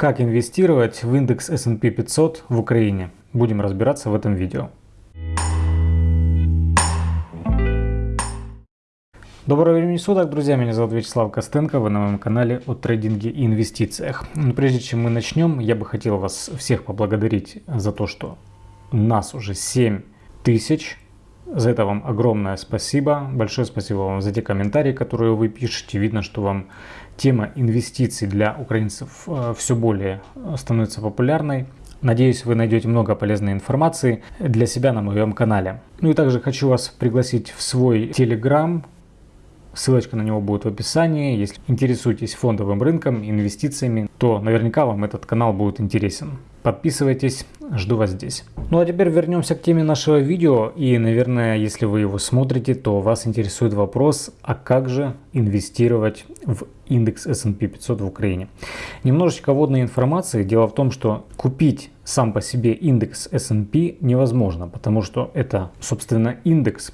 Как инвестировать в индекс S&P 500 в Украине? Будем разбираться в этом видео. Доброго времени суток, друзья, меня зовут Вячеслав Костенко, вы на моем канале о трейдинге и инвестициях. Но прежде чем мы начнем, я бы хотел вас всех поблагодарить за то, что нас уже 7 тысяч. За это вам огромное спасибо. Большое спасибо вам за те комментарии, которые вы пишете. Видно, что вам тема инвестиций для украинцев э, все более э, становится популярной. Надеюсь, вы найдете много полезной информации для себя на моем канале. Ну и также хочу вас пригласить в свой телеграм. Ссылочка на него будет в описании. Если интересуетесь фондовым рынком, инвестициями, то наверняка вам этот канал будет интересен. Подписывайтесь, жду вас здесь. Ну а теперь вернемся к теме нашего видео. И, наверное, если вы его смотрите, то вас интересует вопрос, а как же инвестировать в индекс S&P 500 в Украине. Немножечко водной информации. Дело в том, что купить сам по себе индекс S&P невозможно, потому что это, собственно, индекс.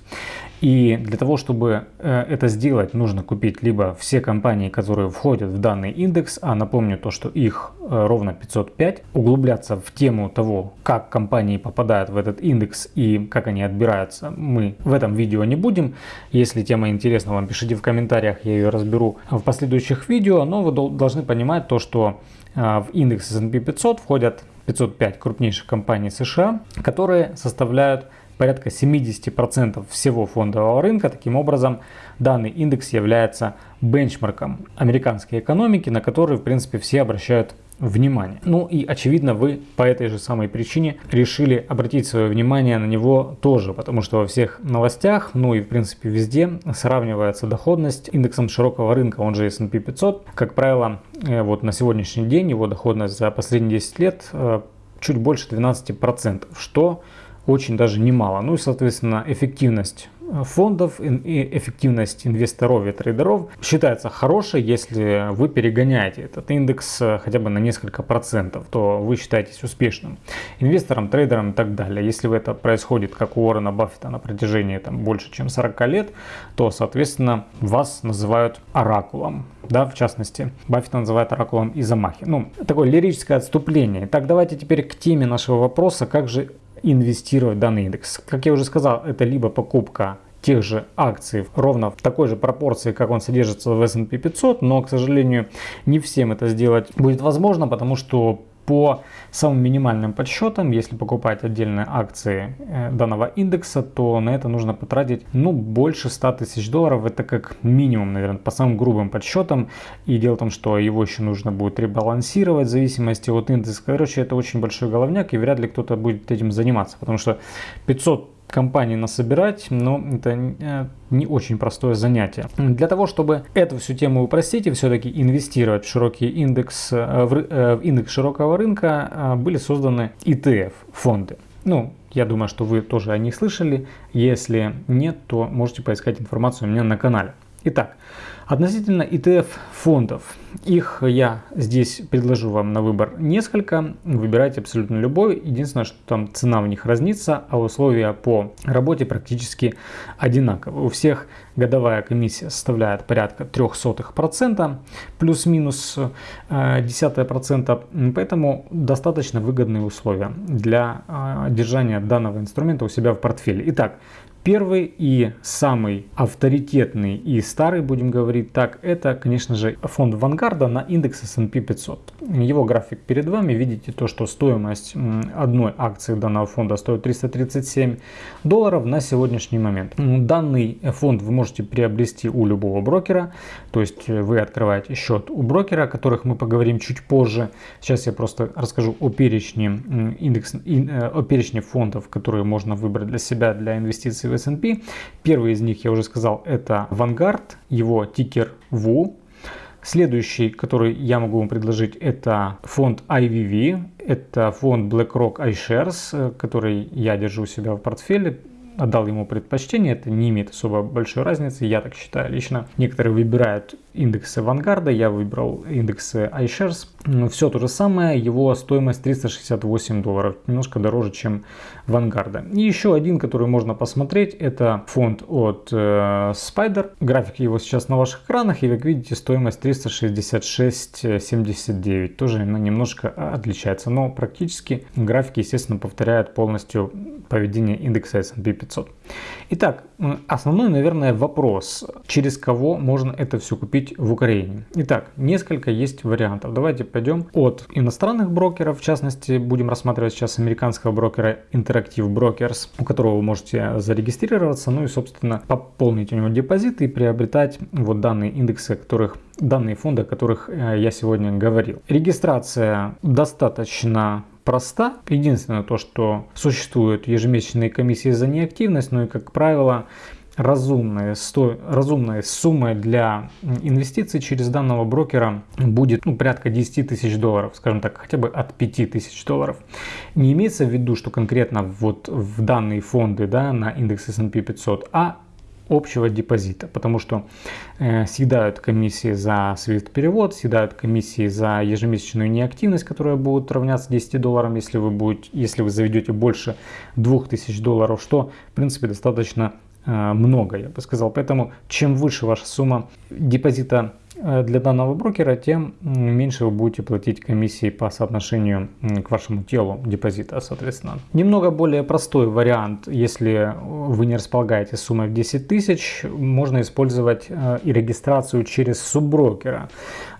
И для того, чтобы э, это сделать, нужно купить либо все компании, которые входят в данный индекс, а напомню то, что их э, ровно 505, углубляться в тему того, как компании попадают в этот индекс и как они отбираются, мы в этом видео не будем. Если тема интересна вам, пишите в комментариях, я ее разберу в последующих видео, но вы должны понимать то, что в индекс S&P 500 входят 505 крупнейших компаний США, которые составляют порядка 70% всего фондового рынка. Таким образом, данный индекс является бенчмарком американской экономики, на который, в принципе, все обращают внимание. Ну и очевидно вы по этой же самой причине решили обратить свое внимание на него тоже, потому что во всех новостях, ну и в принципе везде сравнивается доходность индексом широкого рынка, он же S&P 500. Как правило, э, вот на сегодняшний день его доходность за последние 10 лет э, чуть больше 12%, что очень даже немало. Ну и, соответственно, эффективность фондов и эффективность инвесторов и трейдеров считается хорошей, если вы перегоняете этот индекс э, хотя бы на несколько процентов, то вы считаетесь успешным инвестором, трейдером и так далее. Если это происходит, как у Уоррена Баффета на протяжении там, больше чем 40 лет, то, соответственно, вас называют оракулом. Да, в частности, Баффет называет оракулом Изамахи. Ну, такое лирическое отступление. Так, давайте теперь к теме нашего вопроса, как же инвестировать в данный индекс. Как я уже сказал, это либо покупка тех же акций ровно в такой же пропорции, как он содержится в S&P 500, но, к сожалению, не всем это сделать будет возможно, потому что по самым минимальным подсчетам, если покупать отдельные акции э, данного индекса, то на это нужно потратить ну, больше 100 тысяч долларов. Это как минимум, наверное, по самым грубым подсчетам. И дело в том, что его еще нужно будет ребалансировать в зависимости от индекса. Короче, это очень большой головняк и вряд ли кто-то будет этим заниматься, потому что 500 компаний насобирать, но это э, не очень простое занятие. Для того, чтобы эту всю тему упростить и все-таки инвестировать в широкий индекс, э, э, в индекс широкого рынка, были созданы ETF фонды. Ну, я думаю, что вы тоже о них слышали. Если нет, то можете поискать информацию у меня на канале. Итак, относительно ETF фондов. Их я здесь предложу вам на выбор несколько. Выбирайте абсолютно любой. Единственное, что там цена в них разнится, а условия по работе практически одинаковые. У всех годовая комиссия составляет порядка 0,03%, плюс-минус э, десятая процента. Поэтому достаточно выгодные условия для э, держания данного инструмента у себя в портфеле. Итак, Первый и самый авторитетный и старый, будем говорить так, это, конечно же, фонд Вангарда на индекс S&P 500. Его график перед вами. Видите то, что стоимость одной акции данного фонда стоит 337 долларов на сегодняшний момент. Данный фонд вы можете приобрести у любого брокера. То есть вы открываете счет у брокера, о которых мы поговорим чуть позже. Сейчас я просто расскажу о перечне, индекс, э, о перечне фондов, которые можно выбрать для себя для инвестиций в S&P. Первый из них, я уже сказал, это Vanguard, его тикер VU. Следующий, который я могу вам предложить, это фонд IVV. Это фонд BlackRock iShares, который я держу у себя в портфеле. Отдал ему предпочтение, это не имеет особо большой разницы, я так считаю лично. Некоторые выбирают индексы Vanguard, я выбрал индексы iShares. Все то же самое, его стоимость 368 долларов, немножко дороже, чем Vanguard. И еще один, который можно посмотреть, это фонд от э, Spider. График его сейчас на ваших экранах, и как видите, стоимость 366.79. Тоже ну, немножко отличается, но практически графики, естественно, повторяют полностью поведение индекса S&P 500. Итак, основной, наверное, вопрос, через кого можно это все купить в Украине. Итак, несколько есть вариантов. Давайте пойдем от иностранных брокеров, в частности, будем рассматривать сейчас американского брокера Interactive Brokers, у которого вы можете зарегистрироваться, ну и, собственно, пополнить у него депозит и приобретать вот данные индексы, которых данные фонды, о которых э, я сегодня говорил. Регистрация достаточно проста. Единственное то, что существуют ежемесячные комиссии за неактивность, но и, как правило, разумная, сто, разумная сумма для инвестиций через данного брокера будет ну, порядка 10 тысяч долларов, скажем так, хотя бы от 5 тысяч долларов. Не имеется в виду, что конкретно вот в данные фонды да, на индекс S&P 500, а общего депозита, потому что э, съедают комиссии за SWIFT перевод, съедают комиссии за ежемесячную неактивность, которая будет равняться 10 долларам, если вы, будете, если вы заведете больше 2000 долларов, что в принципе достаточно э, много, я бы сказал. Поэтому чем выше ваша сумма депозита для данного брокера, тем меньше вы будете платить комиссии по соотношению к вашему телу депозита, соответственно. Немного более простой вариант, если вы не располагаете суммой в 10 тысяч, можно использовать э, и регистрацию через субброкера.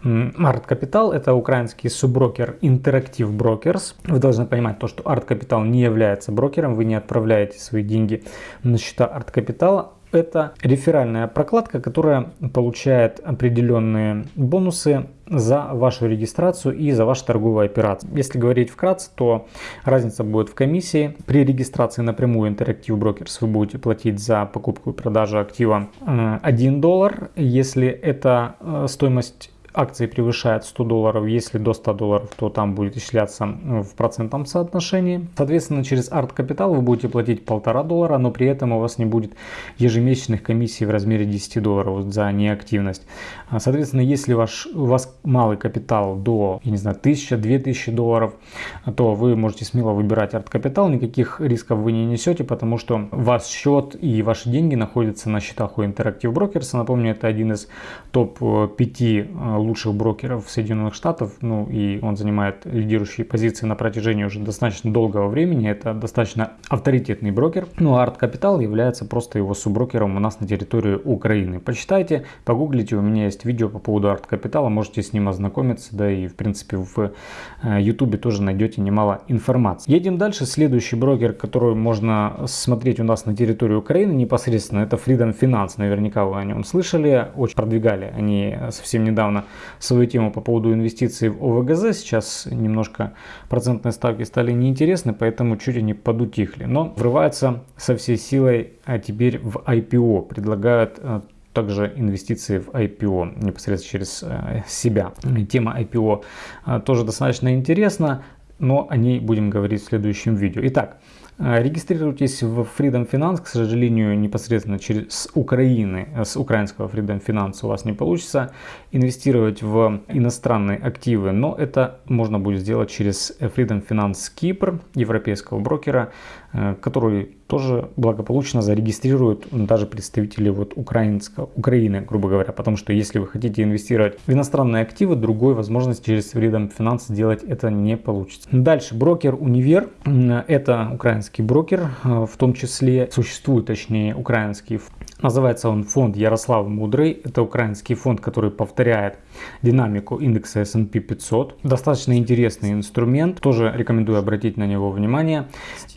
Art Capital это украинский субброкер Interactive Brokers. Вы должны понимать то, что Art Capital не является брокером, вы не отправляете свои деньги на счета Art Capital, это реферальная прокладка, которая получает определенные бонусы за вашу регистрацию и за ваши торговые операции. Если говорить вкратце, то разница будет в комиссии. При регистрации напрямую Interactive Brokers вы будете платить за покупку и продажу актива 1 э, доллар. Если это э, стоимость акции превышает 100 долларов, если до 100 долларов, то там будет исчисляться в процентном соотношении. Соответственно, через Capital вы будете платить полтора доллара, но при этом у вас не будет ежемесячных комиссий в размере 10 долларов за неактивность. А, соответственно, если ваш, у вас малый капитал до, я не знаю, 1000-2000 долларов, то вы можете смело выбирать Capital, никаких рисков вы не несете, потому что ваш счет и ваши деньги находятся на счетах у Interactive Brokers. Напомню, это один из топ-5 лучших брокеров Соединенных Штатов, ну и он занимает лидирующие позиции на протяжении уже достаточно долгого времени, это достаточно авторитетный брокер, ну а Art Capital является просто его субброкером у нас на территории Украины. Почитайте, погуглите, у меня есть видео по поводу Art Capital, можете с ним ознакомиться, да и в принципе в YouTube э, тоже найдете немало информации. Едем дальше, следующий брокер, который можно смотреть у нас на территории Украины непосредственно, это Freedom Finance, наверняка вы о нем слышали, очень продвигали они совсем недавно свою тему по поводу инвестиций в ОВГЗ. Сейчас немножко процентные ставки стали неинтересны, поэтому чуть они подутихли. Но врываются со всей силой а теперь в IPO. Предлагают а, также инвестиции в IPO непосредственно через а, себя. Тема IPO а, тоже достаточно интересна, но о ней будем говорить в следующем видео. Итак, регистрируйтесь в Freedom Finance, к сожалению, непосредственно через Украины, с украинского Freedom Finance у вас не получится инвестировать в иностранные активы, но это можно будет сделать через Freedom Finance Кипр, европейского брокера, Э, который тоже благополучно зарегистрируют даже представители вот украинского, Украины, грубо говоря. Потому что если вы хотите инвестировать в иностранные активы, другой возможности через Freedom Finance сделать это не получится. Дальше брокер Универ. Это украинский брокер, э, в том числе существует, точнее, украинский Называется он фонд Ярослав Мудрый. Это украинский фонд, который повторяет динамику индекса S&P 500. Достаточно интересный инструмент. Тоже рекомендую обратить на него внимание.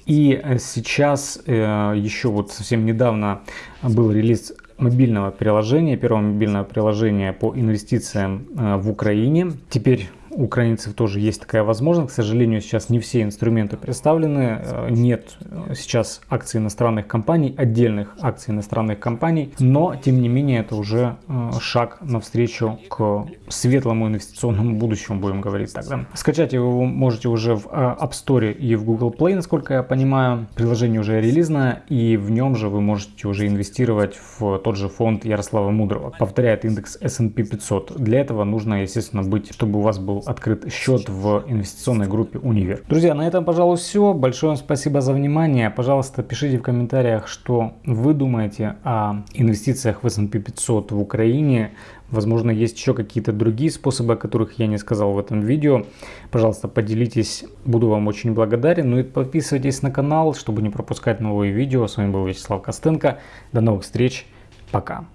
И сейчас э, еще вот совсем недавно был релиз мобильного приложения, первого мобильного приложения по инвестициям э, в Украине. Теперь украинцев тоже есть такая возможность. К сожалению, сейчас не все инструменты представлены. Э, нет сейчас акций иностранных компаний, отдельных акций иностранных компаний. Но, тем не менее, это уже шаг навстречу к светлому инвестиционному будущему, будем говорить так. Да? Скачать его вы можете уже в App Store и в Google Play, насколько я понимаю. Приложение уже релизное, и в нем же вы можете уже инвестировать в тот же фонд Ярослава Мудрого. Повторяет индекс S&P 500. Для этого нужно, естественно, быть, чтобы у вас был открыт счет в инвестиционной группе Универ. Друзья, на этом, пожалуй, все. Большое спасибо за внимание. Пожалуйста, пишите в комментариях, что вы думаете о инвестициях в S&P 500 в Украине. Возможно, есть еще какие-то другие способы, о которых я не сказал в этом видео. Пожалуйста, поделитесь, буду вам очень благодарен. Ну и подписывайтесь на канал, чтобы не пропускать новые видео. С вами был Вячеслав Костенко. До новых встреч, пока.